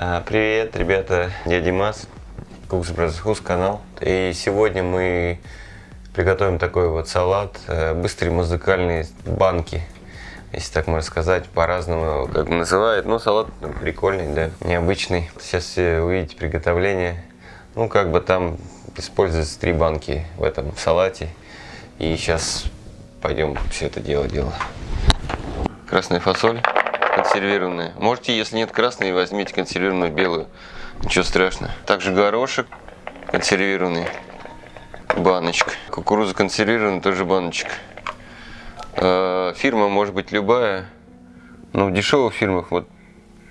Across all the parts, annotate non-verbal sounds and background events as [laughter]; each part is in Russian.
А, Привет, ребята, я Димас, Cooks Brothers Who's канал. И сегодня мы приготовим такой вот салат, э, быстрые музыкальные банки, если так можно сказать, по-разному как называют. Но салат прикольный, да, необычный. Сейчас увидите приготовление. Ну, как бы там используется три банки в этом салате. И сейчас пойдем все это дело делать. Красная фасоль консервированная. Можете, если нет красной, возьмите консервированную белую. Ничего страшного. Также горошек консервированный. Баночка. Кукуруза консервированная, тоже баночка. Э, Фирма может быть любая. Но в дешевых фирмах вот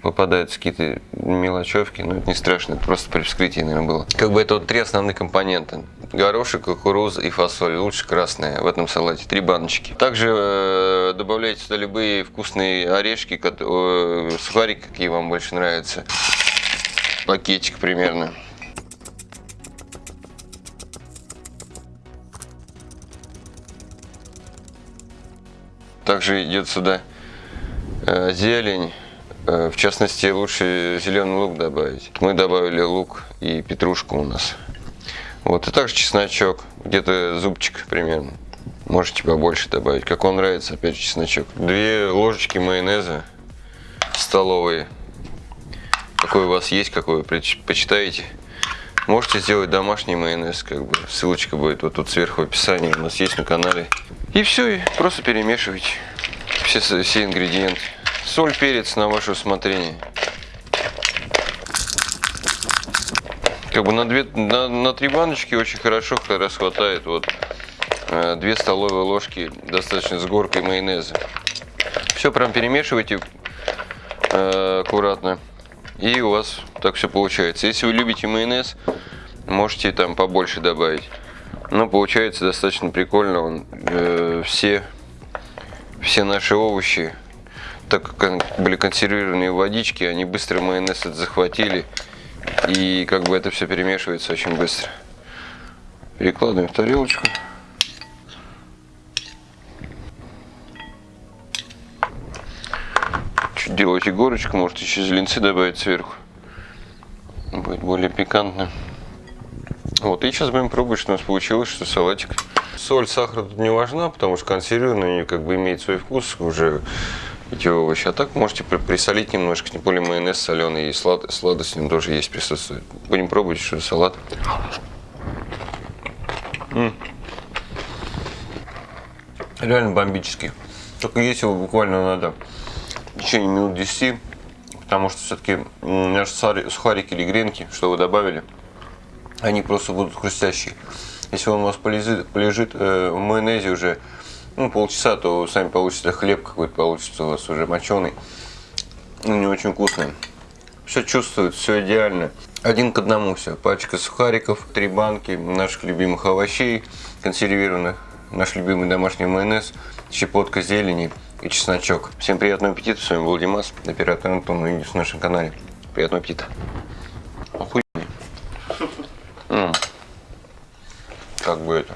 попадаются какие-то мелочевки, но это не страшно, это просто при вскрытии, наверное, было. Как бы это вот три основных компонента. Горошек, кукуруза и фасоль. Лучше красная в этом салате. Три баночки. Также э, добавляйте сюда любые вкусные орешки, э, сухарики, какие вам больше нравятся. Пакетик примерно. Также идет сюда э, зелень. Э, В частности, лучше зеленый лук добавить. Мы добавили лук и петрушку у нас. Вот, и также чесночок, где-то зубчик примерно. Можете побольше добавить, как вам нравится, опять же, чесночок. Две ложечки майонеза столовые. Какой у вас есть, какой вы предпочитаете. Можете сделать домашний майонез, как бы. Ссылочка будет вот тут сверху в описании, у нас есть на канале. И все, и просто перемешивайте все, все ингредиенты. Соль, перец на ваше усмотрение. Как бы на, две, на, на три баночки очень хорошо как раз хватает вот э, две столовые ложки достаточно с горкой майонеза. Все прям перемешивайте э, аккуратно. И у вас так все получается. Если вы любите майонез, можете там побольше добавить. Но получается достаточно прикольно. Он, э, все, все наши овощи, так как были консервированные в водичке, они быстро майонез этот захватили. И как бы это все перемешивается очень быстро. Перекладываем в тарелочку. Чуть делаете горочку, можете еще зеленцы добавить сверху. Будет более пикантно. Вот, и сейчас будем пробовать, что у нас получилось, что салатик. Соль, сахар тут не важна, потому что консервированные как бы имеет свой вкус уже эти овощи. А так можете при- присолить немножко, тем более майонез соленый и слад, сладость в нем тоже есть, присутствует. Будем пробовать, что салат. М. Реально бомбический. Только есть его буквально надо в течение минут 10, потому что все-таки наши сухарики или гренки, что вы добавили, они просто будут хрустящие. Если он у вас полежит, полежит э, в майонезе уже ну, полчаса, то сами получите хлеб какой-то получится у вас уже моченый. Ну, не очень вкусный. Все чувствует, все идеально. Один к одному все. Пачка сухариков, три банки наших любимых овощей консервированных, наш любимый домашний майонез, щепотка зелени и чесночок. Всем приятного аппетита. С вами был Димас, оператор Антон. Увидимся на нашем канале. Приятного аппетита. Охуенно. [laughs] М. Как бы это.